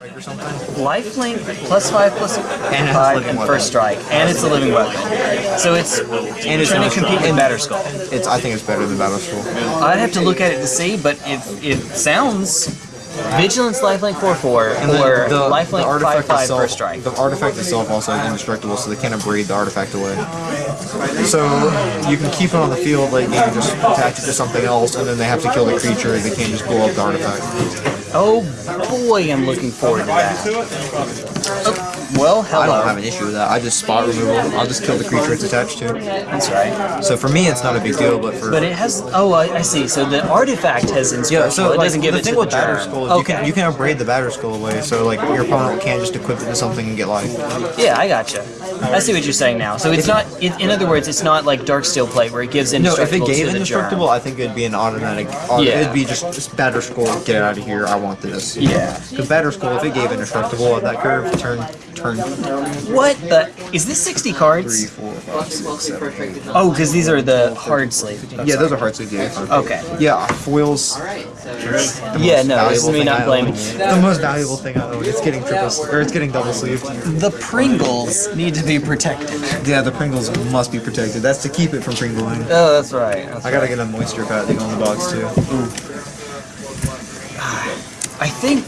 or something. Lifelink plus five plus And five and weapon. first strike, and it's a living weapon. So it's And it's trying to compete strong. with Batterskull. It's I think it's better than Batterskull. I'd have to look at it to see, but it it sounds Vigilance Lifelink 4-4 And or the, Lifelink the artifact 5-5 itself, first strike. the artifact itself also is indestructible, so they can't abrade the artifact away. So you can keep it on the field, like you can just attach it to something else, and then they have to kill the creature. They can't just blow up the artifact. Oh boy, I'm looking forward to that. Oh, well, I don't have an issue with that. I just spot removal. I'll just kill the creature it's attached to. That's right. So for me, it's not a big deal, but for But it has. Oh, I, I see. So the artifact has yeah, so it like, doesn't give the it thing to with the Batterskull is okay. you can you can abrade the Batterskull away, so like your opponent can't just equip it to something and get life. Yeah, I gotcha. I see what you're saying now. So it's not. It, in other words, it's not like Darksteel Plate where it gives indestructible No, if it gave indestructible, germ. I think it'd be an automatic. Yeah. It'd be just, just Batterskull. Get it out of here. I want this. Yeah. Because Batterskull, if it gave indestructible at that curve, turn turn What the? Is this 60 cards? three, four, five, six, seven, eight. Oh, because these are the hard sleeve. Yeah, those are hard sleeve. Yeah. Okay. Yeah, foils. Yeah, no, this is me not I blaming you. The most valuable thing I own. It's getting triple s- or it's getting double sleeved. The Pringles need to be protected. Yeah, the Pringles must be protected. That's to keep it from Pringling. Oh, that's right. That's I gotta get a moisture pad to go in the box too. I think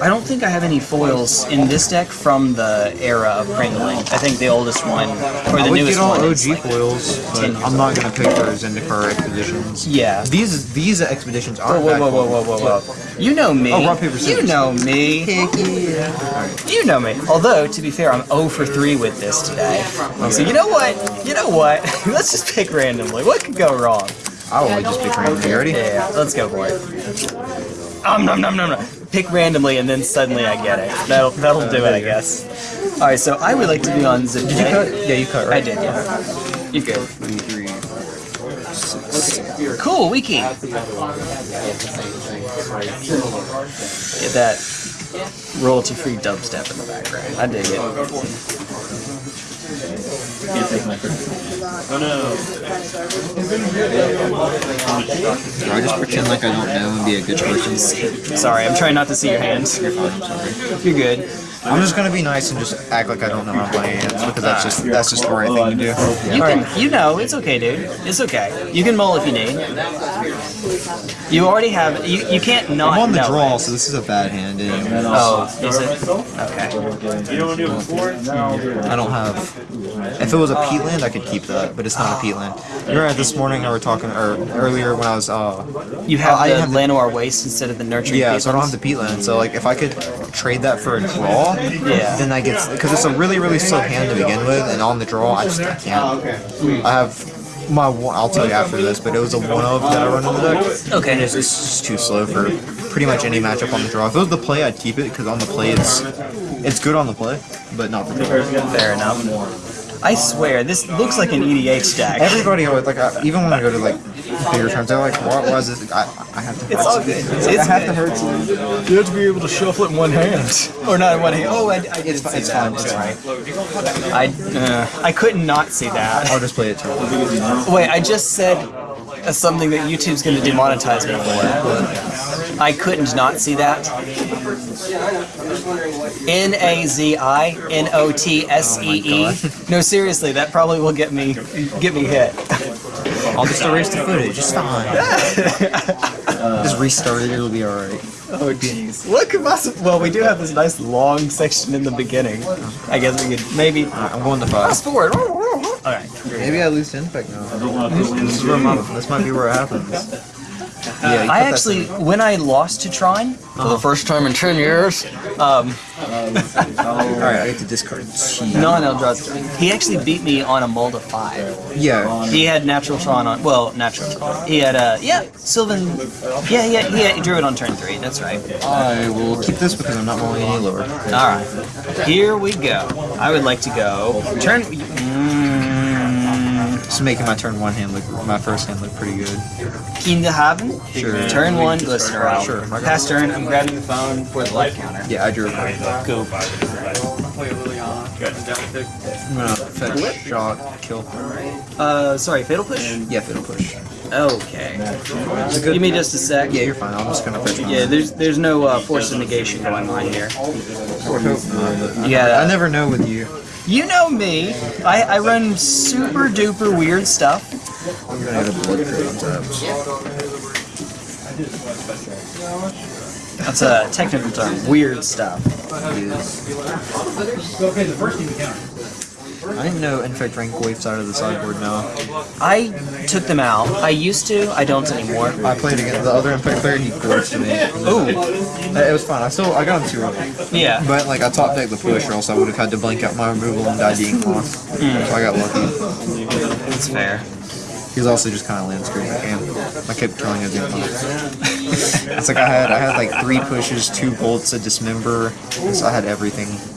I don't think I have any foils in this deck from the era of Pringling. I think the oldest one or I the would newest get all one. OG is like- foils, but I'm not gonna pick those into for expeditions. Yeah. These these expeditions aren't whoa, whoa, whoa, whoa, whoa, whoa! You know me. Oh, rock, paper, scissors. You know me. Do you know me. Although, to be fair, I'm 0 for 3 with this today. So you know what? You know what? Let's just pick randomly. What could go wrong? I will just pick random. You ready? Yeah, let's go for it. Um, nom, nom, nom, nom. Pick randomly and then suddenly I get it. That'll, that'll do it, I guess. Alright, so I would like to be on Zip. Did you cut? Yeah, you cut, I right? did, yeah. You're good. Two, three, six. Cool, wiki. Get that royalty-free dubstep in the background. I dig it. Do oh, I just pretend like I don't know and be a good person? Sorry, I'm trying not to see your hands. You're fine, I'm sorry. You're good. I'm just gonna be nice and just act like I don't know how to play hands because that's just that's just the right thing to do. You can, you know, it's okay, dude. It's okay. You can mull if you need. You already have. You, you can't not I'm on the draw, it. so this is a bad hand. Anyway. Oh, is it? Okay. You don't I don't have. If it was a peatland, I could keep that, but it's not a peatland. You remember this morning I were talking, or earlier when I was, uh, You have I the have the- Waste instead of the Nurturing yeah, so I don't have the peatland. So like, if I could trade that for a draw, Yeah. then I get because it's a really really slow hand to begin with, and on the draw I just I can't. Oh, I have my one. I'll tell you after this, but it was a one of that I run in the deck. Okay. And it's, it's just too slow for pretty much any matchup on the draw. If it was the play, I'd keep it because on the play it's it's good on the play, but not for the draw. Fair enough. More. I swear, this looks like an EDH deck. Everybody always like I, even when I go to like bigger tournaments, they're like, why, why is this? I, I have to. It's all good. It's, it's I have to hurt some. You have to be able to shuffle it in one hand. Or not in one hand. Oh, I, I did It's see. It's that. fine. It's That's fine. I, uh, I couldn't not see that. I'll just play it too. Wait, I just said uh, something that YouTube's going to demonetize me for. I couldn't not see that. N A Z I N O T S E E. No, seriously, that probably will get me get me hit. I'll just erase the footage. It's fine. just restart it. It'll be alright. Oh jeez. What could possibly? Well, we do have this nice long section in the beginning. I guess we could maybe I'm going to five. fast forward. All right. Maybe I lose to Infect now. This is where my, this might be where it happens. Yeah, I actually, when I lost to Tron, for the first time in ten years, um, Alright, I get to discard T. no, no, draws. He actually beat me on a mold of five. Yeah. He had natural Tron on, well, natural Tron. He had uh, yeah, Sylvan. Yeah, yeah, yeah. He drew it on turn three. That's right. I will keep this because I'm not rolling any lower. All right, here we go. I would like to go turn. Just making my turn one hand look, my first hand look pretty good. in the haben. Sure. Turn one, glistener out. Sure, got Pass turn, I'm grabbing the phone for the life counter. Yeah, I drew a card. Go. I'm gonna fetch, shock, kill. Uh, sorry, fatal push? Yeah, fatal push. Okay. Give me just a sec. Yeah, you're fine. I'm just gonna fetch. Yeah, there's there's no uh, force of negation going on here. I would hope not. Yeah. I never know with you. You know me. I, I run super duper weird stuff. I'm gonna get a blood taps. That's a technical term. Weird stuff. I didn't know Infect rank wipes out of the sideboard now. I took them out. I used to. I don't anymore. I played against the other Infect player, he glitched me. Ooh. Uh, it was fun. I still I got him two early. Yeah. But like I top decked the push or else I would have had to blink out my removal and die to Inkmoth. Hmm. So I got lucky. That's fair. He was also just kind of land screen. I kept killing his Inkmoth. it's like I had I had like three pushes, two bolts, a dismember. So I had everything.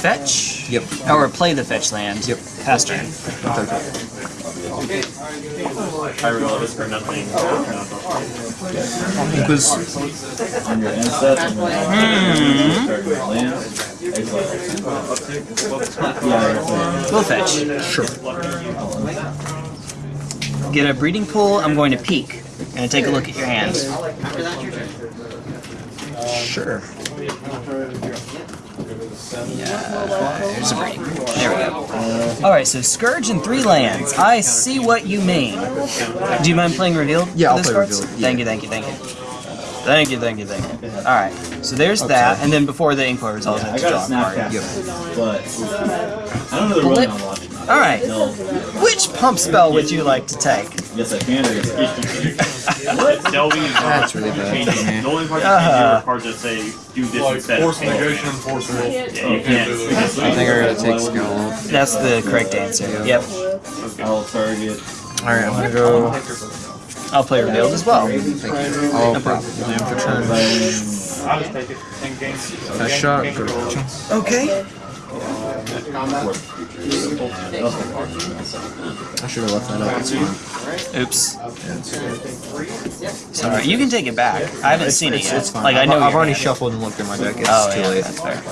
Fetch? Yep. Or play the fetch land. Yep. Pass turn. I realized for nothing. Was on your end set and hmm. then start with land. Yeah, We'll fetch. sure. Get a breeding pool. I'm going to peek and take a look at your hand. Sure. There's a breeding pool. There we go. Uh, Alright, so Scourge and three lands. I see what you mean. Do you mind playing Revealed? Yeah, I'll play cards? Revealed, Thank you, thank you, thank you. Thank you, thank you, thank you. Alright, so there's that, and then before the Ink Resolve, I I have to got a draw a snap card. cast, Yep. but I don't know the running on logic. Alright, which pump spell would you like to take? Yes, I can. I guess. What? Delving is That's really bad. changing. The only part you Uh-huh. do are cards that say do this Like instead. force negation and force will. Yeah, you can't. I think I gotta take skill. That's the correct answer. Yep. I'll target. Alright, I'm gonna go. I'll play Revealed as well. I'll No problem. for turn. I'll just take it in games. Nice shot. Go Okay. I should have left that up. It's fine. Oops. Sorry, you can take it back. I haven't seen it It's, yet. it's fine. Like I I've, know I've already shuffled and looked at my oh, deck. It's Oh too yeah, late. that's fair.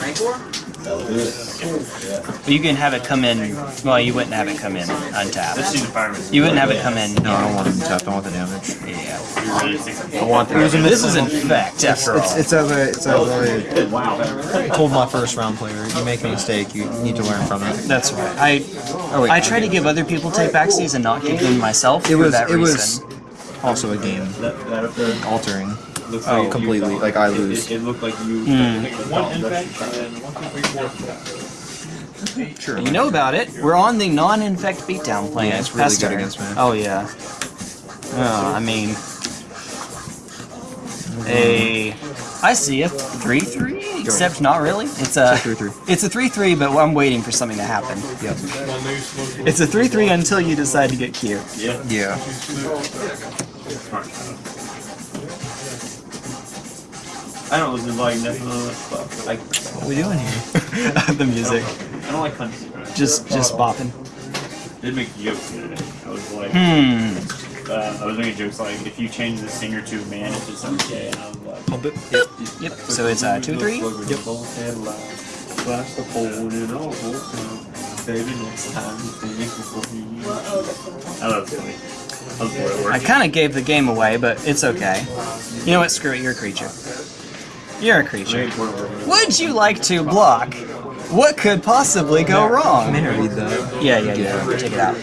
But you can have it come in. Well, you wouldn't have it come in untapped. Let's see the fireman. You wouldn't have it come in. No, I don't want him tapped. I want the damage. Yeah. You're ready to take I want the. This is infect after It's, all. it's as I, it's as I Wow. told my first round player, you make a mistake, you need to learn from it. That's right. I Oh wait, I try to give other people take backsies and not keep them myself It for was that it was reason. also a game That, that up there altering looks Oh, like completely. Like I lose. It, it looked like you. Hmm. One infect and then one, two, three, four. Sure. You know about it. We're on the non-infect beatdown plan. Yeah, it's really Pass good against me. Oh yeah. Oh, I mean, mm-hmm. a. I see a three-three, except not really. It's a. It's a 3-3. It's a three-three, but I'm waiting for something to happen. Yep. One news, one It's a three-three until you decide to get cute. Yeah. Yeah. I don't listen to like nothing on that Like, What are we doing here? the music, I don't like country. just just bopping. did make jokes the other day. I was like, Hmm. uh, I was making jokes like, if you change the singer to a man, it's just okay. And I was like, Pump it. Yep. So it's uh, two three. Yep. Flash the phone and all Baby, next time you think before you. I love it. I was bored at work. I kind of gave the game away, but it's okay. You know what? Screw it. You're a creature. You're a creature. Very bored at work. Would you like to block? What could possibly go wrong? I'm gonna read that. Yeah, yeah, yeah. Take it out.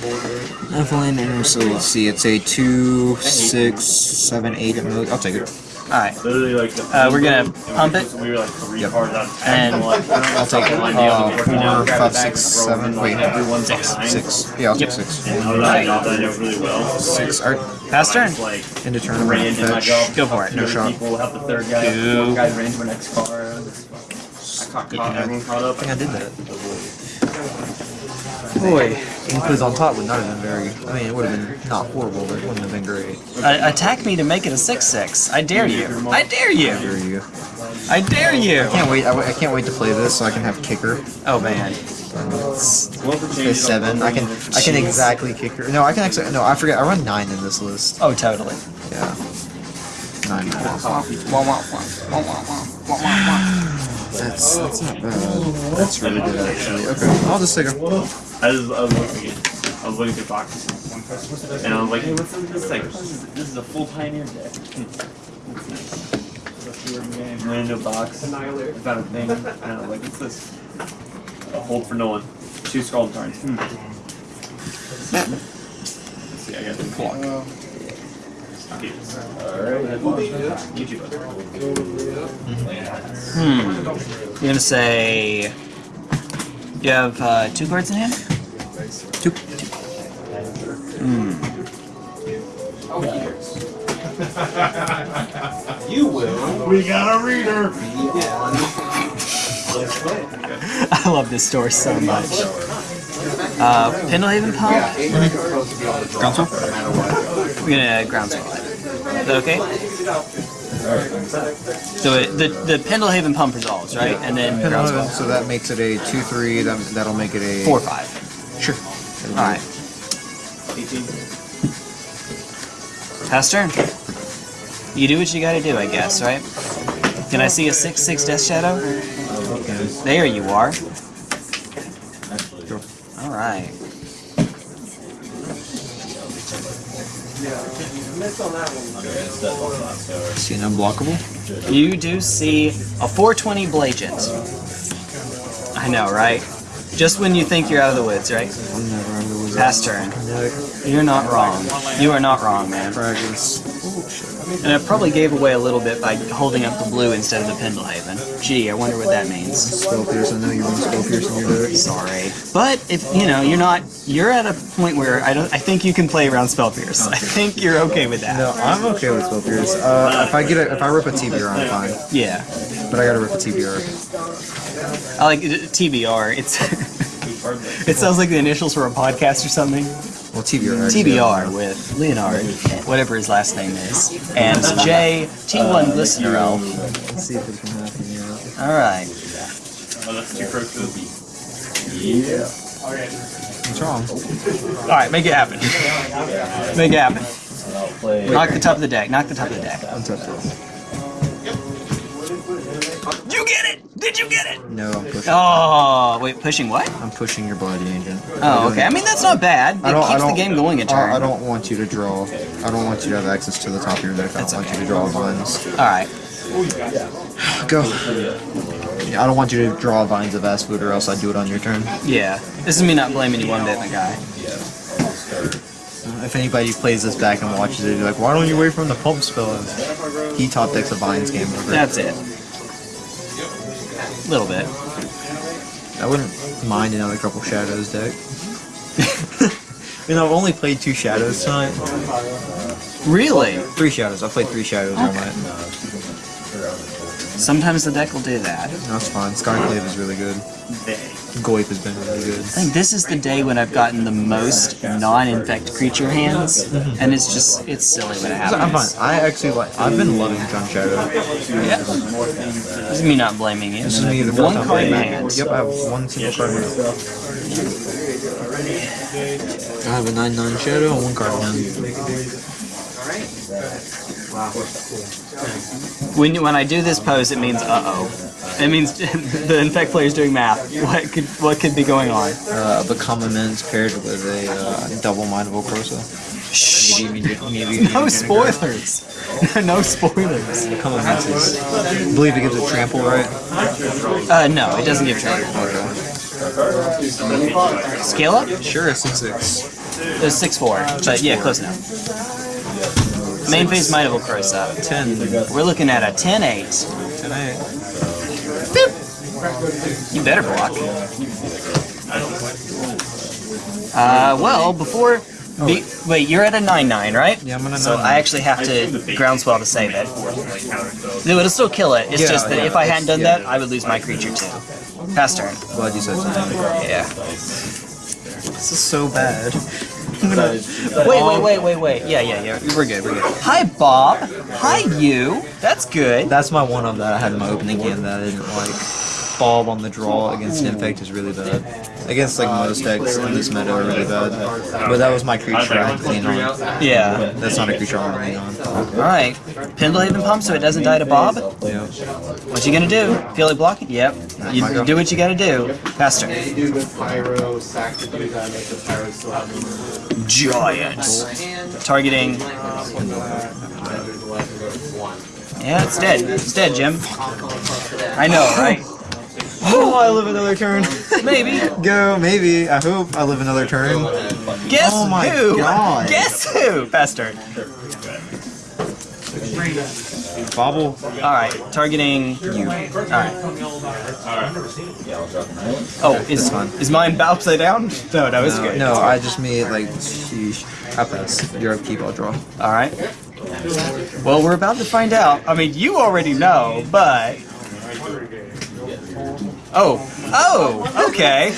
Evelyn and so let's see, it's a two, six, seven, eight. I'll take it. All right. Literally, like, the Uh, we're gonna pump it. We were like three Yep. cards out of And- ten. I'm like, I'll take it. Uh, four, five, six, seven. Wait, Everyone's Six. six. Yeah, I'll Yep. take six. And I was like, I thought I did really well. Six. Alright. Pass turn. Like, Into turn. I'm ran gonna in my fetch. Go for it. No shot. People help the third guy. Two. Fourth guy ran to my next car. I caught, caught everyone caught up. I think I did that. Boy, was on top would not have been very. I mean, it would have been not horrible, but it wouldn't have been great. Uh, attack me to make it a six-six. I dare you. I dare you. Here you. I dare you. I can't wait. I, I can't wait to play this so I can have kicker. Oh man. It's seven. I can I can exactly kicker. No, I can actually. No, I forget. I run nine in this list. Oh, totally. Yeah. Nine. That's that's not bad. That's really good actually. Okay, I'll just take her. I was, I was looking at, I was looking through boxes, and I was like, hey, what's in this? Like, this is a full Pioneer deck. That's. Random box. I found a thing, and I was like, what's this? A hold for Nolan. Two Scald cards. Hmm. Let's see, I got the clock. Okay. YouTube. Hmm. You're gonna say. You have uh, two cards in hand? Two. Hmm. You will. We got a reader! I love this store so much. Uh, Pendelhaven Pump? Groundswell? We're gonna groundswell it. Is that okay? So it, the the Pendelhaven Pump resolves, right? And then groundswell. So that makes it a two three. That that'll make it a Four five. Sure. Alright. Pass turn. You do what you gotta do, I guess, right? Can I see a 6-6 Death Shadow? There you are. Alright. See an unblockable. You do see a 420 Blagent. I know, right? Just when you think you're out of the woods, right? I'm never under the wizard. Pass turn. You're not wrong. You are not wrong, man. Fragments. And I probably gave away a little bit by holding up the blue instead of the Pendelhaven. Gee, I wonder what that means. Spell Pierce. I know you run Spell Pierce in your deck. Sorry, but if you know you're not, you're at a point where I don't. I think you can play around Spell Pierce. I think you're okay with that. No, I'm okay with Spell Pierce. Uh, if I get a, if I rip a TBR, I'm fine. Yeah, But I gotta rip a TBR. I like TBR. It's it sounds like the initials for a podcast or something. Well, TBR. TBR with Leonard, whatever his last name is, and J T1 Glistener Elf. Let's see if it can happen. Yeah. All right. Oh, that's two crooked. What's wrong? All right, make it happen. Make it happen. Knock the top of the deck. Knock the top of the deck. Untouched roll. You get it? Did you get it? No, I'm pushing. Oh, wait, pushing what? I'm pushing your Blighted Agent. Oh, okay. I mean, that's not bad. It keeps I don't, the game going a I- turn. I don't want you to draw. I don't want you to have access to the top of your deck. I don't want you to draw vines. All right. Go. Yeah, I don't want you to draw vines of Vastwood or else I do it on your turn. Yeah. This is me not blaming you one bit, my guy. If anybody plays this back and watches it, you're like, why don't you wait from the pump spell? He top decks a vines game over. That's it. Little bit. I wouldn't mind another couple shadows deck. you know, I've only played two shadows tonight. Really? Three shadows. I played three shadows on my. Sometimes the deck will do that. That's fine. Skyclave is really good. Goip has been really good. I think this is the day when I've gotten the most non-infect creature hands, and it's just, it's silly when it So I'm fine. I actually like. I've been loving Junk Shadow. Yeah. This is me not blaming you. This is me the One first time card in playing hand. Yep, I have one single card in. I have a 9-9 Shadow and one card in hand. When you, when when I do this pose, it means uh-oh. It means the infect player is doing math. What could what could be going on? Uh, Become Immense paired with a uh, double Might of Old Krosa. Shh. Maybe, maybe, maybe No spoilers. no spoilers. Become Immense is. I believe it gives a trample, right? Uh, no, it doesn't give trample. Scale up? Sure, it's 6-6. It's six four, but yeah, close enough. Main phase Might of Old Krosa. 10. We're looking at a 10-8. 10 You better block. Uh, well, before... Be, wait, you're at a 9-9, right? Yeah, I'm at a So 9-9. I actually have to groundswell to save it. No, it'll still kill it. It's Yeah, just that yeah, if I hadn't done yeah. that, I would lose my creature too. Pass turn. Glad you said something. Yeah. This is so bad. Wait, wait, wait, wait, wait. Yeah, yeah, yeah. We're good, we're good. Hi, Bob. Hi, you. That's good. That's my one of that I had in my opening game that I didn't like. Bob on the draw against Infect is really bad. Against like most decks in this meta are really bad. But that was my creature I had to lean on. Yeah. That's not a creature I want to lean on. Alright. Pendelhaven pump so it doesn't die to Bob. Yeah. What you gonna do? Feel it blocking? Yep. You my do what you gotta do. Faster. do the pyro, sack to do that, make the pyro still have Giants. Targeting. Yeah, it's dead. It's dead, Jim. I know, right? Oh, I live another turn. Maybe. Go, maybe. I hope I live another turn. Guess Oh my who? God. Guess who? Faster. Bobble. Alright, targeting you. Alright. Oh, is is mine upside down? No, no, it's No, good. no, I just made like sheesh. I pass. You're upkeep, I'll draw. Alright. Well, we're about to find out. I mean, you already know, but. Oh. Oh, okay.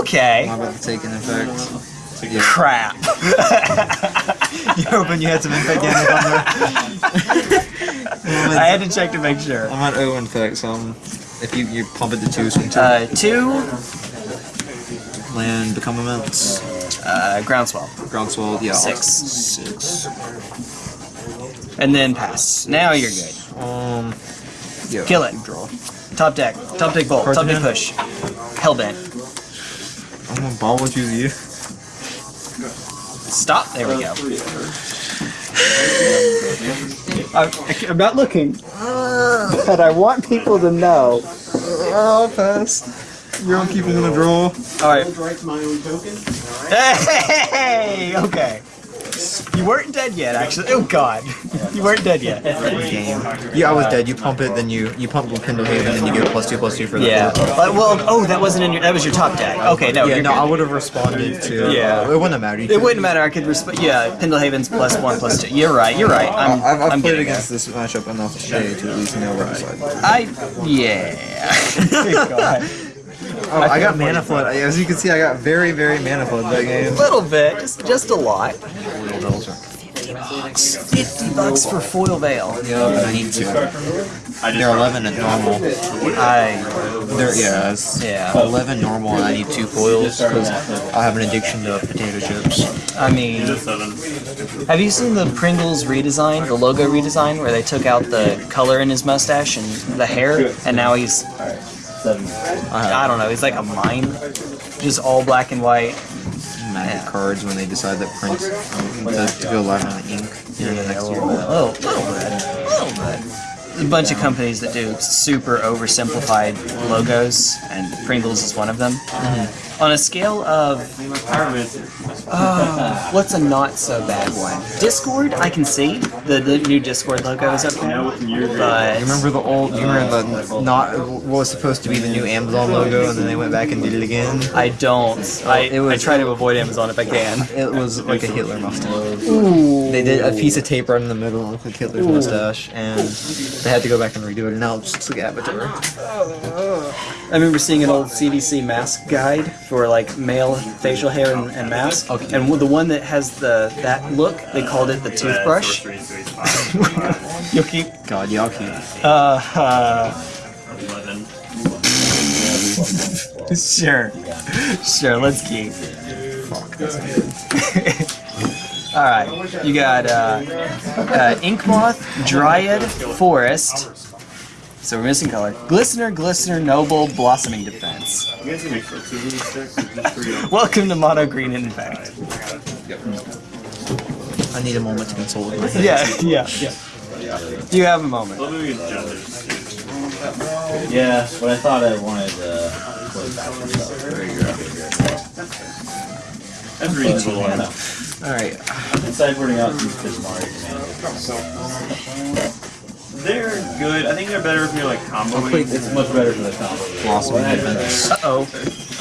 Okay. I'm about to take an effect. Yeah. Crap. you hoping you had some infect damage on there? I had to check to make sure. I'm at O infect, so um, if you, you pump it to two, swing two, Uh, two, land, become immense, uh, groundswell, groundswell, yeah. Six. Six. and then pass. Now you're good. Um, yeah. Kill it. Draw. Top deck, top deck bolt, top deck hand. push. Hellbent. I'm gonna ball with you, you. Stop. There we go. I'm, I'm not looking, but I want people to know. Oh, pass. You're gonna keep him in a draw. All right. My own token. Hey, okay. You weren't dead yet, actually. Oh God, you weren't dead yet. Game. Yeah, I was dead. You pump it, then you you pump with Pendelhaven, then you get plus two plus two for the Yeah. But, well, oh, that wasn't in your. That was your top deck. Okay, no. Yeah, no, good. I would have responded to. Yeah. uh, it wouldn't have mattered. You It wouldn't matter. I could respond. Yeah, Pendelhaven's plus one, plus two. You're right. You're right. I'm. I've, I've I'm played getting against this matchup enough today to at least know where to side. there. I. Yeah. God. Oh, I got mana flood. As you can see, I got very, very mana flood that game. A little bit, just just a lot. Foil bells Fifty bucks for foil veil. Yeah, but I need two. They're 11 at normal. I. They're yeah, Yeah. 11 normal, and I need two foils because I have an addiction to potato chips. I mean, have you seen the Pringles redesign, the logo redesign, where they took out the color in his mustache and the hair, and now he's Uh-huh. I don't know, he's like a mime, just all black and white. Magic cards when they decide that print to, oh, to go live on the ink in the next year. A little, little bit, a little bit. There's a bunch of companies that do super oversimplified logos, and Pringles is one of them. Mm-hmm. On a scale of Oh, what's a not so bad one? Discord, I can see the, the new Discord logo is up there, but You remember the old? You remember the not what was supposed to be the new Amazon logo, and then they went back and did it again. I don't. I, It was- I try to avoid Amazon if I can. It was like a Hitler mustache. They did a piece of tape right in the middle and looked like Hitler's mustache, and they had to go back and redo it. And now it just like Avatar. I remember seeing an old CDC mask guide for like male facial hair and, and mask, and the one that has the that look, they called it the toothbrush. You'll keep. God, y'all keep. Uh, uh, sure, sure. Let's keep. All right, you got uh, uh, Inkmoth, Dryad, Forest. So we're missing color. Glistener, Glistener, Noble, Blossoming Defense. You guys can make sure two of these sticks or just three of Welcome to Mono Green Infect. I need a moment to consult with my head. Yeah, yeah, yeah. You have a moment. Let me get genders. Yeah, but I thought I wanted uh, play back and stuff. That's reasonable. I. All right. I've been sideboarding out these Bismarck commanders. They're good. I think they're better if you're like comboing. It's much better for the combo. Blossoming defense. Uh oh.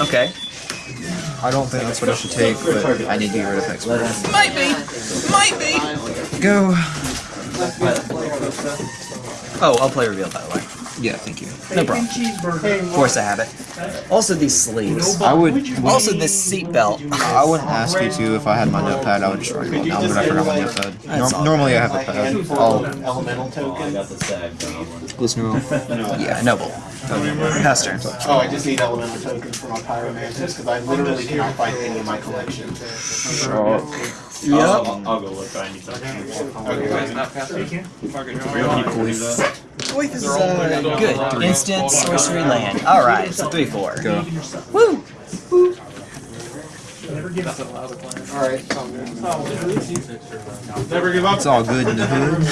Okay. I don't think that's what I should take, but I need to get rid of expert. Might be. Might be. Go. Oh, I'll play reveal by the way. Yeah, thank you. No problem. Force a habit. Also these sleeves. I would. Also this seat belt. I wouldn't ask you to if I had my notepad. I would just write it down, but I forgot my notepad. That's Norm- normally I have a pad. I'll Elemental Oh, I token. got the sag. listen Yeah, noble. Pass turn. Oh, I just need elemental tokens for my pyromantis because I literally cannot find any in my collection. Yep. I'll, I'll go look. I need something. This is uh, good. Instant sorcery land. Alright, so 3 4. Go. Woo! Alright, sounds good. It's all good in the hood.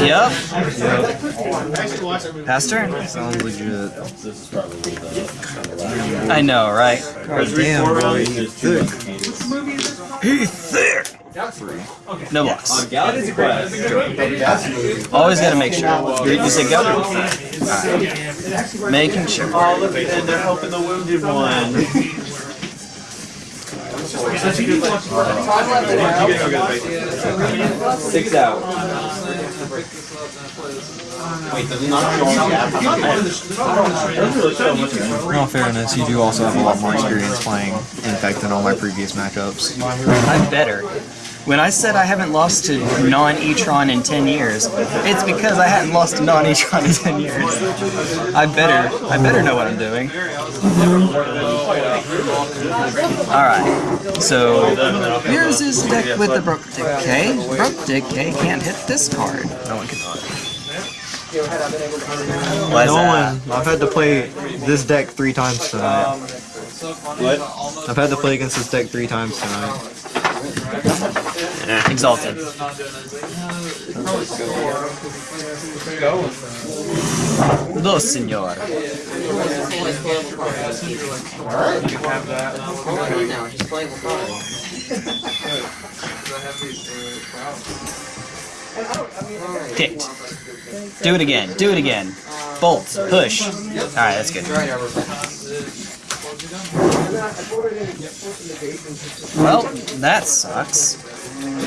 Yep. Yep. Pass turn. Sounds legit. This is probably the. I know, right? God damn, bro. You thick. He's thick! No blocks. Galaxy Quest. Always gotta make sure. You you say go? Alright. Making sure. Oh, look, and they're helping the wounded one. Six In all fairness, you do also have a lot more experience playing Infect than all my previous matchups. I'm better. When I said I haven't lost to non-Etron in 10 years, it's because I hadn't lost to non-Etron in 10 years. I better, I better know what I'm doing. Alright, so here's his deck with the Abrupt Decay. Abrupt Decay can't hit this card. No one cannot. Why's No that? one. I've had to play this deck three times tonight. What? I've had to play against this deck three times tonight. Exalted. Dos, senor. Kicked. Do it again. Do it again. Bolt. Push. Alright, that's good. Well, that sucks.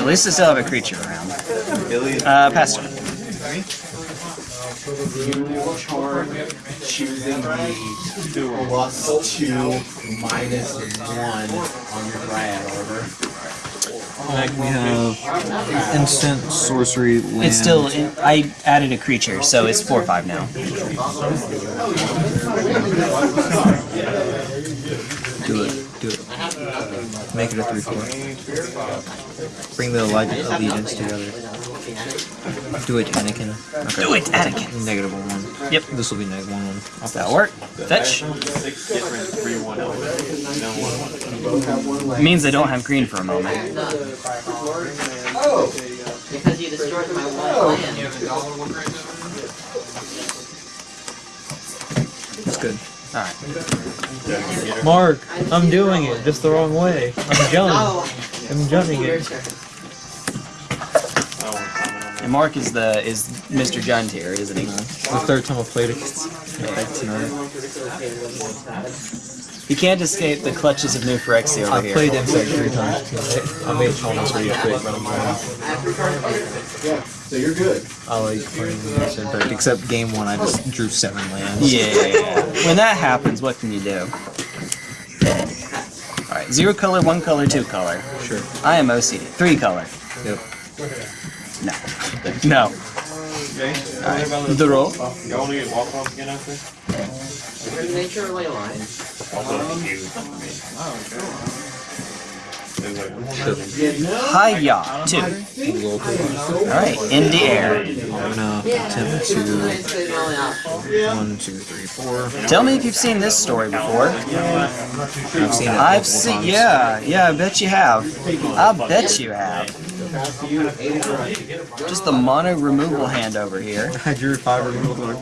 At least I still have a creature around. Uh, pass turn. You charge choosing the plus two minus one on your Dryad order. We have instant sorcery land. It's still. I added a creature, so it's 4 or 5 now. Do it. Do it. Make it a 3 4. Bring the Leg- allegiance together. Do it, Anakin. Okay. Do it, Anakin. Negative 1 1. Yep. This will be negative 1 1. Does that work? Fetch. Six different three one elements. No one. Means I don't have green for a moment. Because you destroyed my one land. That's good. Alright. Mark, I'm doing it just the wrong way. I'm jumping. Oh, I'm jumping it. Turn. And Mark is the is Mr. Junt here, isn't he? The third time I've played against Infect tonight. He can't escape the clutches of New Phyrexia over I've here. played Infect three times tonight. I made almost rage quit, but I'm fine. Yeah, so you're good. I like playing against Infect, except game one I just drew seven lands. Yeah. When that happens, what can you do? Alright, zero color, one color, two color. Sure. I am OCD. Three color. Yep. No. No. Alright. Draw. Y'all wanna get walk off again after? Nature or ley line? Hiya. Two. Alright, in the air. I'm gonna attempt to one, two, three, four. Tell me if you've seen this story before. I've seen it. I've seen, yeah, yeah, I bet you have. I bet you have. Just the mono removal hand over here. I drew five removal. or.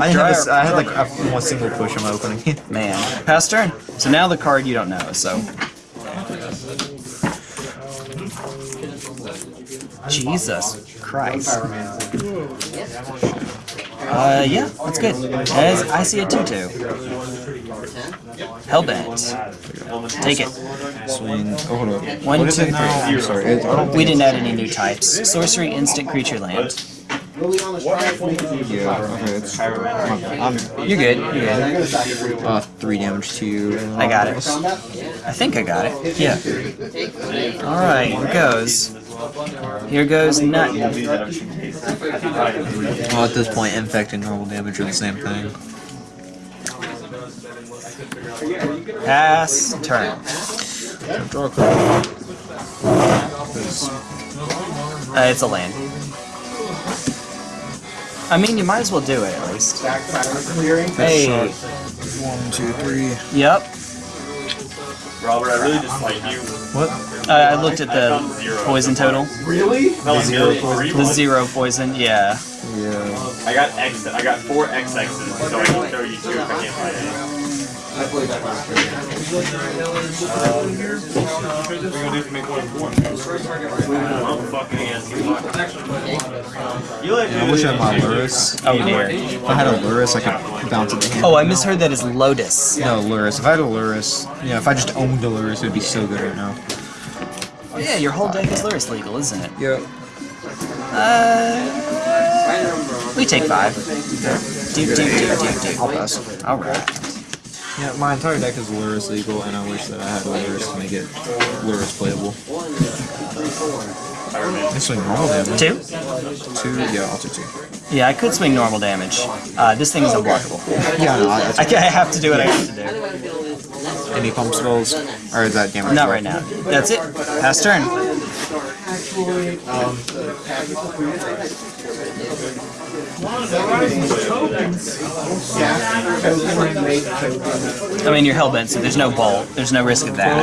I, didn't have a s I had like a, one single push in my opening. Man. Pass turn. So now the card you don't know, so. Jesus Christ. Uh, yeah, that's good. As I see a 2-2. Hellbent. Take it. Swing. Oh, hold up. One, two, three. I'm sorry. It, I don't We didn't add any new types. Sorcery, instant, creature, land. Really on the strike, make it Yeah, okay, it's, I'm, You're good, you're good. uh, three damage to you. I got it. I think I got it. Yeah. Alright, here goes. Here goes nut. Well, at this point, infect and normal damage are the same thing. Pass turn. Draw a card. Uh, it's a land. I mean, you might as well do it at least. Back pattern clearing. Hey. One, two, three. Yep. Robert, I really just like you. What? Uh, I looked at the poison total. Really? No, zero three The zero poison. Yeah. Yeah. I got X. I got four XXs, so I can throw you two if I can't find any. I played that last year. I'm fucking asking. You like I wish I had my Lurrus. Oh dear. If I had a Lurrus, I could bounce it. Oh, I misheard that as Lotus. No, Lurrus. If I had a Lurrus, you know, if I just owned a Lurrus, it would be so good right now. Oh yeah, your whole deck is Lurrus legal, isn't it? Yep. Uh, we take five. Do do do do do. I'll pass. All right. Yeah, my entire deck is Lurrus legal, and I wish that I had Lurrus to make it Lurrus playable. I swing normal damage. Two. Two, yeah, I'll do two. Yeah, I could swing normal damage. Uh, this thing is unblockable. Yeah, no, I, I, I have to do what I have to do. any pump spells, or is that damage? Not right now. That's it. Pass turn. Yeah. Token, make token. I mean, you're hellbent, so there's no bolt. There's no risk of that.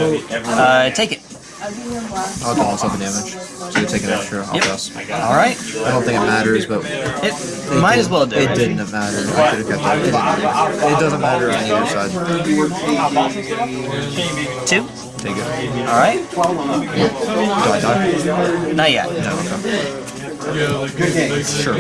Uh, take it. I'll do myself the damage. So you take an extra, I'll Yep. pass. All right. I don't think it matters, but It might as well do it it. didn't matter. I could have kept it. It, doesn't matter on either side. Two. Take it. All right. Do I die? Not yet. No, okay. Sure.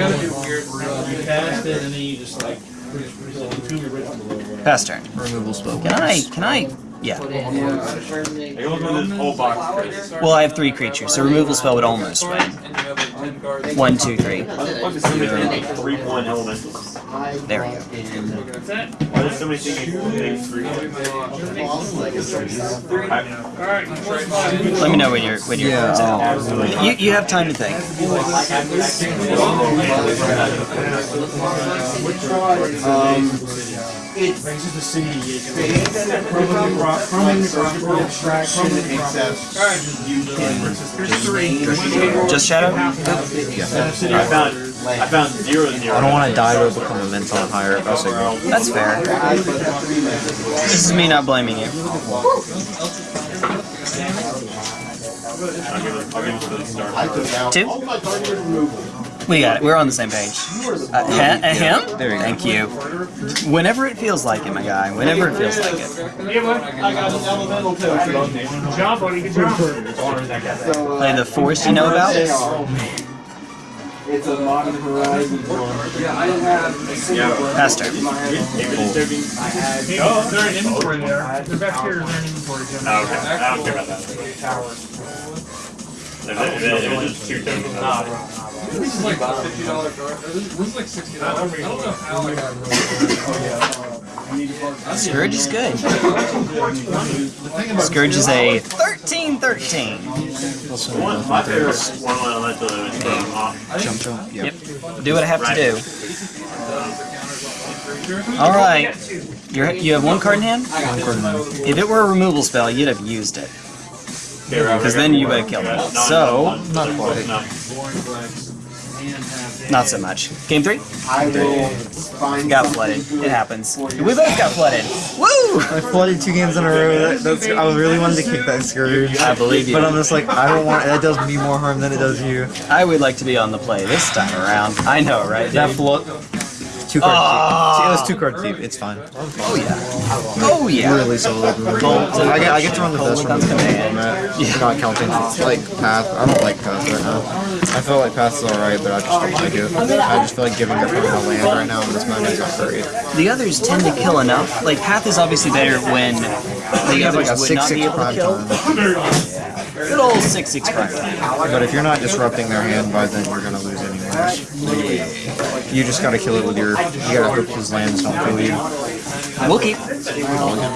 Pass turn. Removal spell. Can I? Can I? Yeah. I go through this whole box. Well, I have three creatures, so removal spell would almost win. One, two, three. Three one elementals. There we go. Why does somebody think you make three? I- Let me know when you're when you're. Yeah, uh, You you have time to think. Abstraction, except you can Just shadow. I found I found zero zero. I don't want to die to become a mental on higher. That's a girl. That's fair. This is me not blaming you. I'll give it, I'll give it to the start. I took out Two. all my targeted removal. We got it. We're on the same page. Uh, he- uh, him? There you go. Thank you. Whenever it feels like it, my guy. Whenever it feels like it. I got an elemental token. Job, buddy. Good job. So, Play the force you know about. It's a modern horizon one. Yeah, I have Pass turn. Oh, they're in inventory there. They're back here. They're in inventory. Oh, okay. I don't care about that. If it, if it, if it's just two tokens, This is like fifty dollars. This is like sixty dollars. I don't know how I got. Scourge is good. Scourge is a 13 13. one, my favorite one elemental is um, off. Jump, jump. Yep. Yep. Do what I have to do. Alright. You're, you have one card in hand? One card in hand. If it were a removal spell, you'd have used it. Because then you would have killed it. So, Not quite. No. not so much. Game three? I will find Got flooded. It happens. We both got flooded. Woo! I flooded two games in a row. That, that's, I really wanted to kick that scourge. I believe you. But I'm just like, I don't want. That does me more harm than it does you. I would like to be on the play this time around. I know, right? That dude? flood. Two card Ah. deep. It was two card deep. It's fine. Oh yeah. Oh yeah. Really solid. I get, I get to run the best one format. Yeah. Not counting like path. I don't like path right now. I feel like path is alright, but I just don't like it. I just feel like giving up on a land right now in this moment is not great. The others tend to kill enough. Like Path is obviously better when the have like a would six not six be able to prime kill. Good old six six prime. But if you're not disrupting their hand by then, you're gonna lose. You just gotta kill it with your. You gotta hope his lands don't kill you. We'll keep.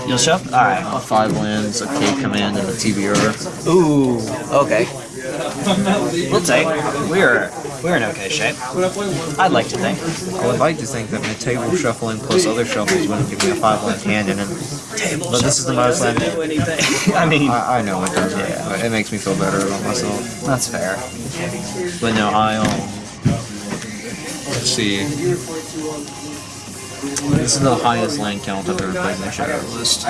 You'll shove. All right. Five lands, a K command, and a TBR. Ooh. Okay. We'll take. We're We're in okay shape. I'd like to think. I would like to think that my table shuffling plus other shuffles wouldn't give me a five land hand in it. Table But this is the most land. I mean, I, I know it doesn't. but It makes me feel better about myself. that's fair. But no, I um. Let's see. This is the highest land count I've ever played in the shadow list.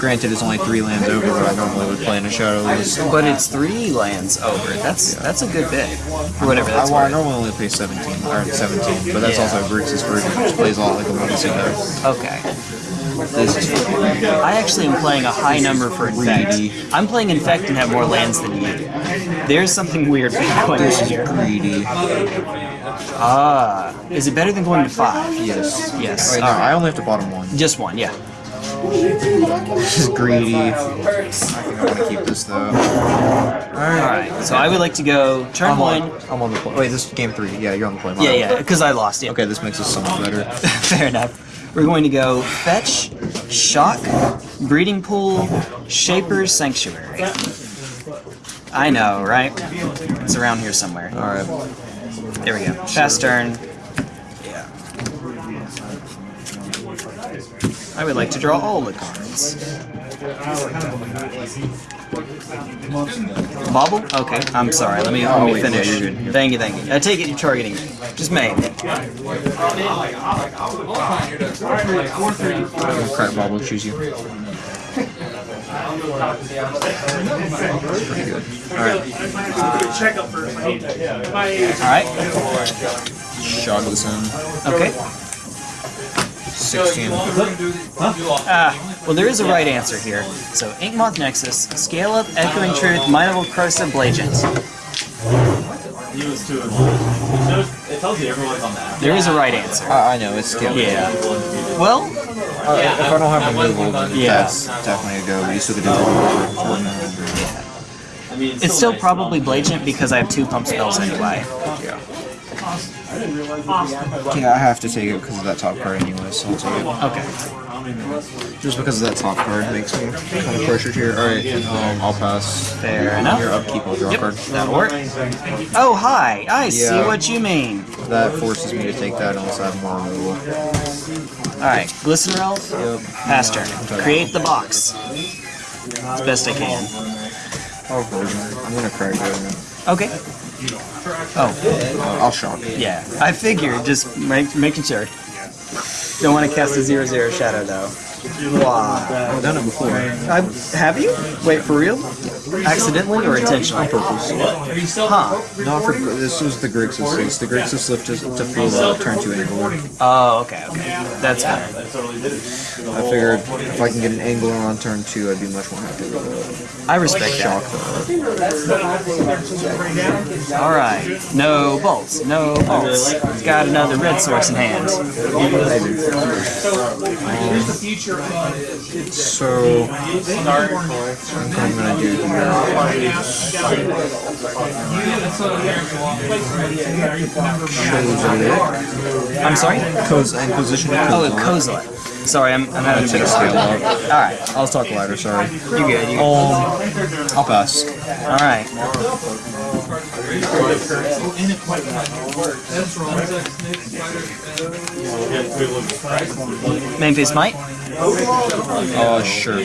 Granted, it's only three lands over what I normally would play in a shadow list. But it's three lands over. That's that's a good bit. For whatever I, that's well, I worth. normally only play 17, or 17, but that's Yeah. also Grixis version, which plays a lot like a Legacy deck. Okay. I actually am playing a high number for Infect. I'm playing Infect and have more lands than you. There's something weird going This on is here. greedy. Ah, is it better than going to five? Yes. Yes. Wait, no, All right. I only have to bottom one. Just one, yeah. This is greedy. I think I want to keep this though. All right. So I would like to go turn I'm one. on, I'm on the play. Wait, this is game three. Yeah, you're on the play. Yeah, yeah, because I lost. Yeah. Okay, this makes us so much better. Fair enough. We're going to go fetch, shock, breeding pool, shaper, sanctuary. I know, right? It's around here somewhere. Alright. There we go. Fast turn. Yeah. I would like to draw all the cards. Bobble? Okay, I'm sorry. Let me, let me finish. Thank you, thank you. I take it you're targeting me. Just me. Crap bobble choose you. Pretty good. Alright. Shog this in. Okay. 16. Ah, well, there is a right answer here. So, Inkmoth Nexus, Scale Up, Echoing Truth, Mineral Corrosive Blagent. He was two and one. It, tells you everyone's on that. There is a right answer. I, I know, it's scale. Yeah. Well, Uh, if I don't have removal, then Yeah. that's definitely a go, but you still get to draw for I mean, it's still probably Blagent because I have two pump spells anyway. Yeah. Yeah, I have to take it because of that top card anyway, so I'll take it. Okay. Just because of that top card makes me kind of pressured here. Alright, um, I'll pass. Fair enough. Your upkeep, I'll draw Yep, card. that'll work. Oh, hi. I see what you mean. That forces me to take that unless I have more removal. Alright, Glistener Elf, Yep. pass turn. Create the box. As best I can. Oh. I'm gonna cry crack it. Okay. Oh, I'll shock. yeah. I figured, just make, making sure. Don't want to cast a 0 0 shadow though. Wow. I've done it before. I, have you? Wait, for real? Accidentally or intentionally? On purpose. Huh. Not for this was the Grixis. It's the Grixis lift to, to feel uh, turn to angle. Oh, okay, okay. That's fair. I figured if I can get an angler on turn two, I'd be much more happy with it. I respect it. Shock that. though. Alright. No bolts. No bolts. Got another red source in hand. So what I'm gonna do here. I'm sorry? Codes and position. Oh, Kozilek. Sorry, I'm, I'm having a bit of. Alright. I'll talk louder. Sorry. You're good. You're good. Um, I'll pass. Alright. Main face might. Uh, sure.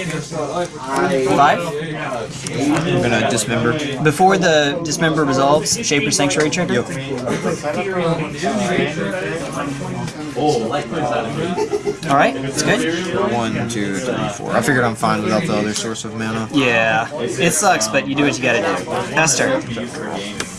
Five. I'm gonna dismember. Before the dismember resolves, Shaper Sanctuary trigger. Alright, it's good. One, two, three, four. I figured I'm fine without the other source of mana. Yeah. It sucks, but you do what you gotta do.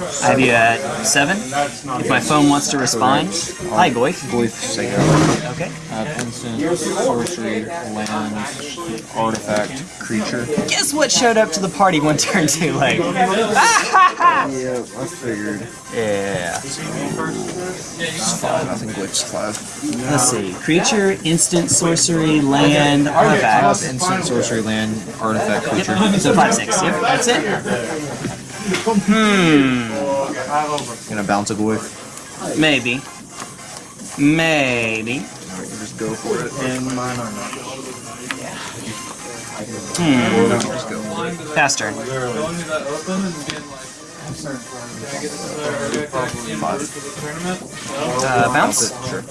I have you at seven. If my phone wants to respond. Hi, Goyf. Goyf Sega. Okay. Uh, have instant, sorcery, land, artifact, creature. Guess what showed up to the party one turn too late? Yeah, I figured. Yeah. It's five. I think Goyf's five. Let's see. Creature, instant, sorcery, land, artifact. instant, sorcery, land, artifact, creature. So five, six. Yep, that's it. Hmm. Gonna bounce a Goyf. Maybe. Maybe. Alright, you just go for it. And mine are not. Hmm. Just go. Pass turn. Going to that open and being like, can I get this uh, red back in order for the tournament? Uh, bounce. Sure.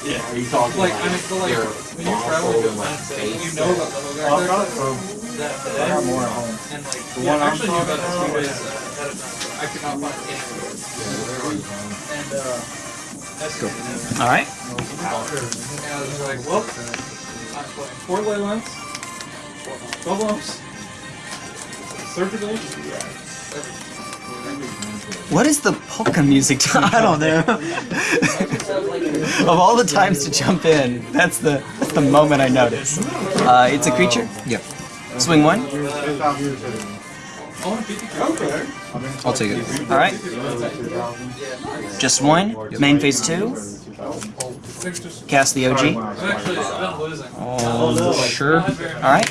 Are you talking Like, I mean, so like, when you travel to with mindset, you know about the whole guard that day, and like, yeah, actually knew about it two days ahead of time. I could not find it anywhere. And, uh, that's good. All right. And I was like, well, I'm playing four ley lines, 12 lumps, surgical, What is the polka music? I don't know. of all the times to jump in, that's the that's the moment I notice. Uh, it's a creature. Yep. Swing one. oh, 50 okay. I'll take it. All right. Just one. Main phase two. Cast the OG. I'm actually, I've been losing. Oh, sure. All right.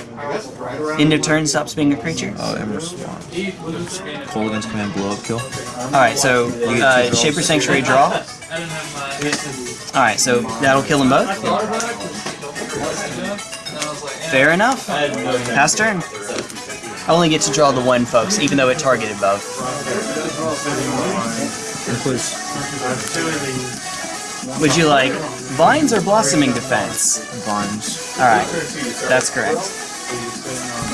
End of turn stops being a creature. Oh, Emerald Swan. He. Kolaghan's Command, blow up, kill. All right. So uh, Shaper Sanctuary draw. I didn't have my. All right. So that'll kill them both. Fair enough. Pass turn. I only get to draw the one, folks, even though it targeted both. And please. Would you like vines or blossoming defense? Vines. All right, that's correct.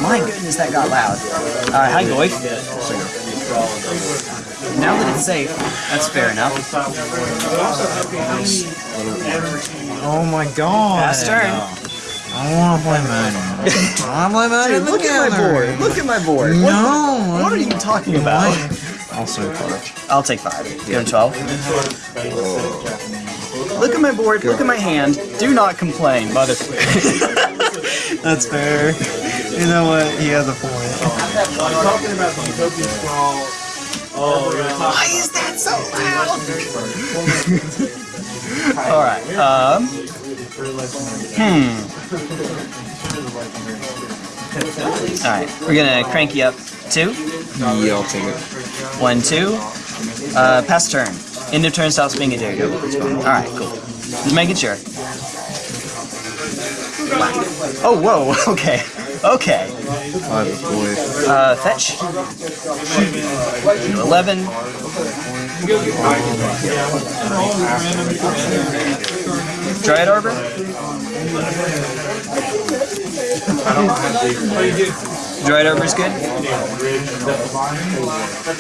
My goodness, that got loud. All right, hi Goy. Now that it's safe, that's fair enough. Oh my god. Pass turn. I want to play Madden. I want to play Madden. Look at my board. Look at my board. No. What are you talking about? Also, five. I'll take five. Give him 12. Look at my board. Look at my hand. Do not complain, mother. That's fair. You know what? He has a point. talking about the Utopia Sprawl. Why is that so loud? All right. Um. Hmm. All right. We're gonna crank you up two. Yeah, I'll take it. One, two. Uh, pass turn. End of turn being a daredevil. Alright, cool. Just making sure. Oh, whoa, okay. Okay. Uh, fetch. 11. Dryad Arbor. Dryad Arbor's good.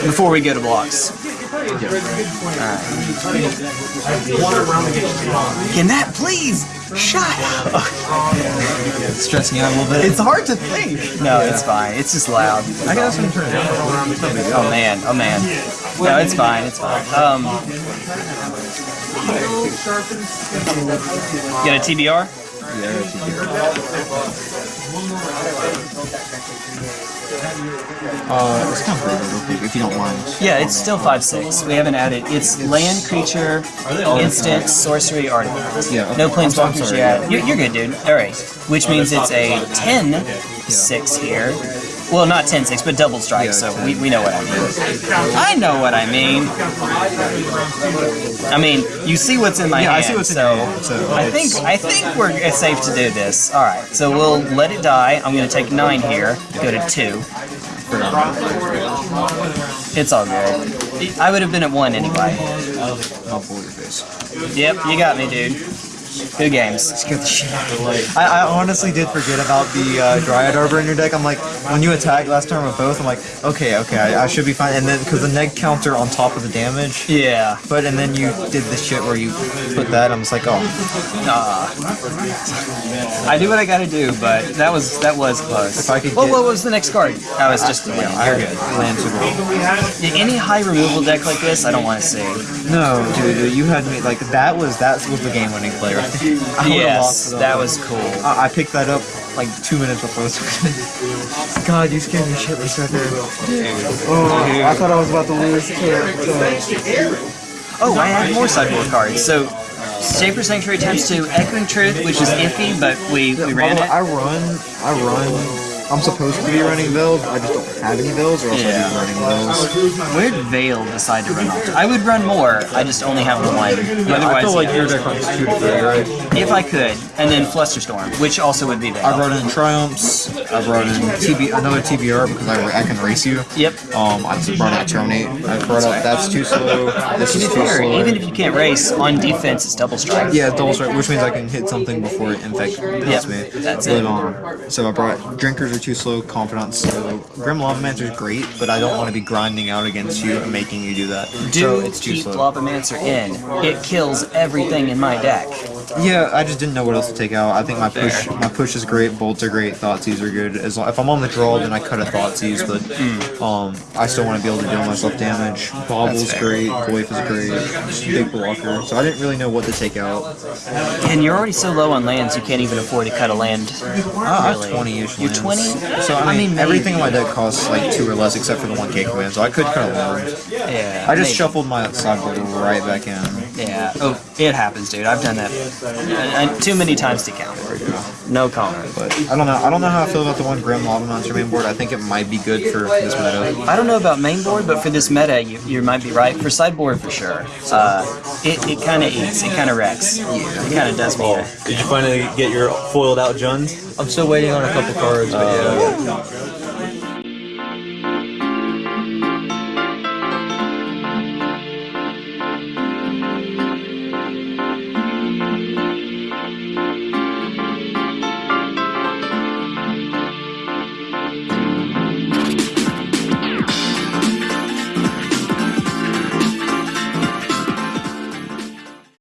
Before we go to blocks. Can that please shut up? Stress me out a little bit. It's hard to think. No, it's fine. It's just loud. I got some turn down. Oh man, oh man. No, it's fine, it's fine. Um, get a TBR? Uh, it's kind of real quick, if you don't mind. Yeah, it's still 5-6. We haven't added. It's land, creature, instant, sorcery, artifact. Yeah, okay. No planeswalkers yet. You're, you're good, dude. Alright. Which means it's a 10-6 here. Well, not 10-6, but double strike, Yeah, so 10. we, we know what I mean. I know what I mean. I mean, you see what's in my Yeah, I see what's in so, your hand, so I think I think we're it's safe to do this. All right, so we'll let it die. I'm gonna take nine here. Go to two. It's all good. I would have been at one anyway. Oh, I'll pull your face. Yep, you got me, dude. Good games. Scared the shit out of me. I, I honestly did forget about the uh, Dryad Arbor in your deck. I'm like, when you attacked last turn with both, I'm like, okay, okay, I, I should be fine. And then, because the neg counter on top of the damage, Yeah. but, and then you did the shit where you put that, I'm just like, oh, Nah. I do what I gotta do, but that was that was close. If I could well, what was the next card? I was just yeah, I good. Land super well. any high removal deck like this. I don't want to see. No, dude, you had me, like, that was, that was the game winning play right there. I would've Yes, that was cool. I, I picked that up like two minutes before this. God, you scared me shitless right there. Oh, I thought I was about to lose. Oh, I have more sideboard cards. So, Shaper Sanctuary times two, Echoing Truth, which is iffy, but we, we ran it. I run, I run I'm supposed to be running Veils, I just don't have any Veils, or else Yeah. I'd be running Veils. Where did Veil decide to run off? to? I would run more. I just only have the one. I Otherwise, feel like yeah. your deck runs two to three, right? if I could, and then Flusterstorm, which also would be Veil. I brought in Triumphs, I brought in TB, another TBR because I, I can race you. Yep. Um, I just brought out Terminate. I brought up That's Too Slow, This is Too fair, Slow. even if you can't race, on defense it's double strike. Yeah, double strike, which means I can hit something before it infect hits me. that's it. Um, so I brought Drinkers are too slow, Confidants slow. Grim Lavamancer is great, but I don't want to be grinding out against you and making you do that. Do so it's too keep slow. Lavamancer in. It kills everything in my deck. Yeah, I just didn't know what else to take out. I think my push, my push is great. Bolts are great. Thoughtseize are good. As long, if I'm on the draw, then I cut a Thoughtseize, but um, I still want to be able to deal myself damage. Bobble's great. Goyf is great. Big blocker. So I didn't really know what to take out. And you're already so low on lands, you can't even afford to cut a land. I have really. 20-ish You're lands. 20? So I mean, maybe. everything in my deck costs like two or less, except for the one K command. So I could cut a land. Yeah. I just maybe. shuffled my sideboard right back in. Yeah. Oh, it happens, dude. I've done that uh, uh, too many times to count. No comment. But I don't know. I don't know how I feel about the one Grim Lavamancer main board. I think it might be good for this meta. I don't know about main board, but for this meta, you, you might be right. For sideboard, for sure. Uh, it it kind of eats. It kind of wrecks. It kind of does me. in. Did you finally get your foiled out Juns? I'm still waiting on a couple cards, but yeah.